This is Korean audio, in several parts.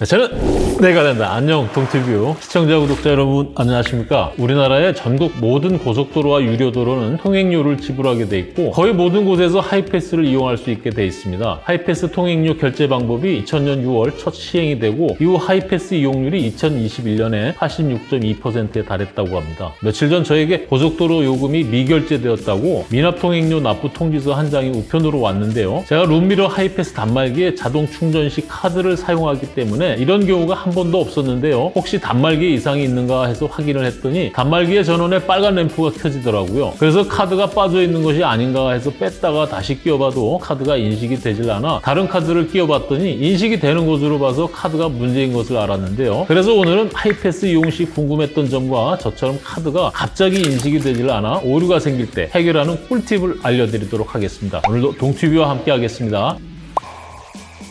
네, 저는 내가 된다. 안녕 동티뷰. 시청자 구독자 여러분 안녕하십니까? 우리나라의 전국 모든 고속도로와 유료도로는 통행료를 지불하게 돼 있고 거의 모든 곳에서 하이패스를 이용할 수 있게 돼 있습니다. 하이패스 통행료 결제 방법이 2000년 6월 첫 시행이 되고 이후 하이패스 이용률이 2021년에 86.2%에 달했다고 합니다. 며칠 전 저에게 고속도로 요금이 미결제되었다고 미납통행료 납부 통지서 한 장이 우편으로 왔는데요. 제가 룸미러 하이패스 단말기에 자동 충전 시 카드를 사용하기 때문에 이런 경우가 한 번도 없었는데요. 혹시 단말기에 이상이 있는가 해서 확인을 했더니 단말기의 전원에 빨간 램프가 켜지더라고요. 그래서 카드가 빠져 있는 것이 아닌가 해서 뺐다가 다시 끼워봐도 카드가 인식이 되질 않아 다른 카드를 끼워봤더니 인식이 되는 것으로 봐서 카드가 문제인 것을 알았는데요. 그래서 오늘은 하이패스 이용 시 궁금했던 점과 저처럼 카드가 갑자기 인식이 되질 않아 오류가 생길 때 해결하는 꿀팁을 알려드리도록 하겠습니다. 오늘도 동튜브와 함께 하겠습니다.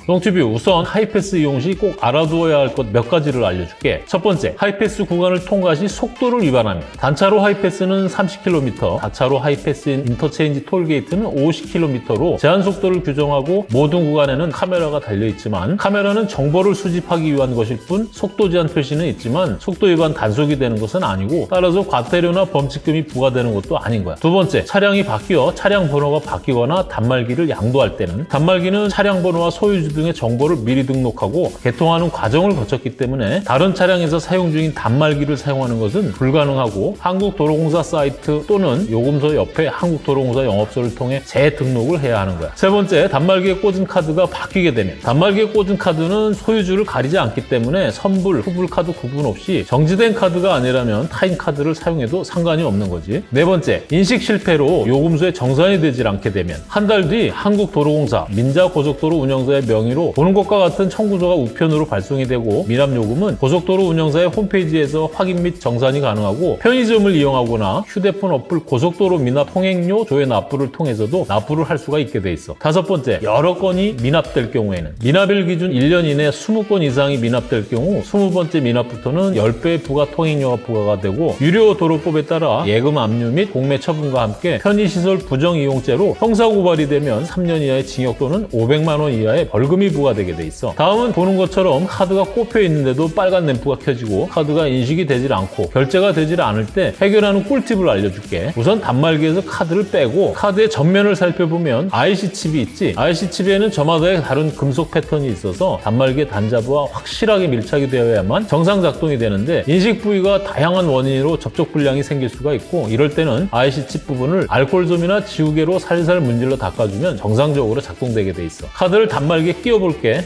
동튜브 우선 하이패스 이용 시 꼭 알아두어야 할 것 몇 가지를 알려줄게. 첫 번째, 하이패스 구간을 통과 시 속도를 위반합니다. 단차로 하이패스는 30km, 다차로 하이패스인 인터체인지 톨게이트는 50km로 제한 속도를 규정하고 모든 구간에는 카메라가 달려있지만 카메라는 정보를 수집하기 위한 것일 뿐 속도 제한 표시는 있지만 속도 위반 단속이 되는 것은 아니고 따라서 과태료나 범칙금이 부과되는 것도 아닌 거야. 두 번째, 차량이 바뀌어 차량 번호가 바뀌거나 단말기를 양도할 때는 단말기는 차량 번호와 소유주 등의 정보를 미리 등록하고 개통하는 과정을 거쳤기 때문에 다른 차량에서 사용 중인 단말기를 사용하는 것은 불가능하고 한국도로공사 사이트 또는 요금소 옆에 한국도로공사 영업소를 통해 재등록을 해야 하는 거야. 세 번째, 단말기에 꽂은 카드가 바뀌게 되면 단말기에 꽂은 카드는 소유주를 가리지 않기 때문에 선불, 후불 카드 구분 없이 정지된 카드가 아니라면 타인 카드를 사용해도 상관이 없는 거지. 네 번째, 인식 실패로 요금소에 정산이 되질 않게 되면 한 달 뒤 한국도로공사 민자고속도로 운영사의 명 의로 보는 것과 같은 청구서가 우편으로 발송이 되고 미납요금은 고속도로 운영사의 홈페이지에서 확인 및 정산이 가능하고 편의점을 이용하거나 휴대폰 어플 고속도로 미납 통행료 조회 납부를 통해서도 납부를 할 수가 있게 돼 있어. 다섯 번째, 여러 건이 미납될 경우에는 미납일 기준 1년 이내 20건 이상이 미납될 경우 20번째 미납부터는 10배의 부가 통행료가 부과가 되고 유료 도로법에 따라 예금 압류 및 공매 처분과 함께 편의시설 부정 이용죄로 형사고발이 되면 3년 이하의 징역 또는 500만 원 이하의 벌금 이 부과되게 돼 있어. 다음은 보는 것처럼 카드가 꼽혀 있는데도 빨간 램프가 켜지고 카드가 인식이 되질 않고 결제가 되질 않을 때 해결하는 꿀팁을 알려줄게. 우선 단말기에서 카드를 빼고 카드의 전면을 살펴보면 IC 칩이 있지. IC 칩에는 저마다의 다른 금속 패턴이 있어서 단말기의 단자부와 확실하게 밀착이 되어야만 정상 작동이 되는데 인식 부위가 다양한 원인으로 접촉 불량이 생길 수가 있고 이럴 때는 IC 칩 부분을 알코올솜이나 지우개로 살살 문질러 닦아주면 정상적으로 작동되게 돼 있어. 카드를 단말기에 끼워 볼게.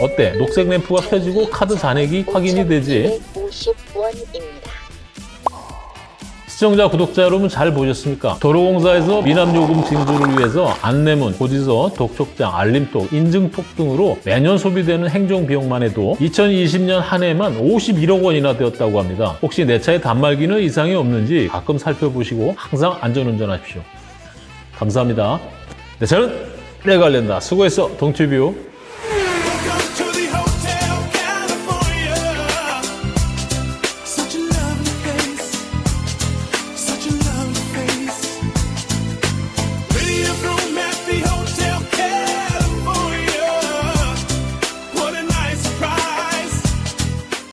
어때? 녹색 램프가 켜지고 카드 잔액이 확인이 되지? 50원입니다. 시청자, 구독자 여러분 잘 보셨습니까? 도로공사에서 미납요금 징수를 위해서 안내문, 고지서, 독촉장, 알림톡, 인증톡 등으로 매년 소비되는 행정비용만 해도 2020년 한 해만 51억 원이나 되었다고 합니다. 혹시 내 차에 단말기는 이상이 없는지 가끔 살펴보시고 항상 안전운전하십시오. 감사합니다. 네, 저는 내가 알린다. 수고했어, 동튜뷰.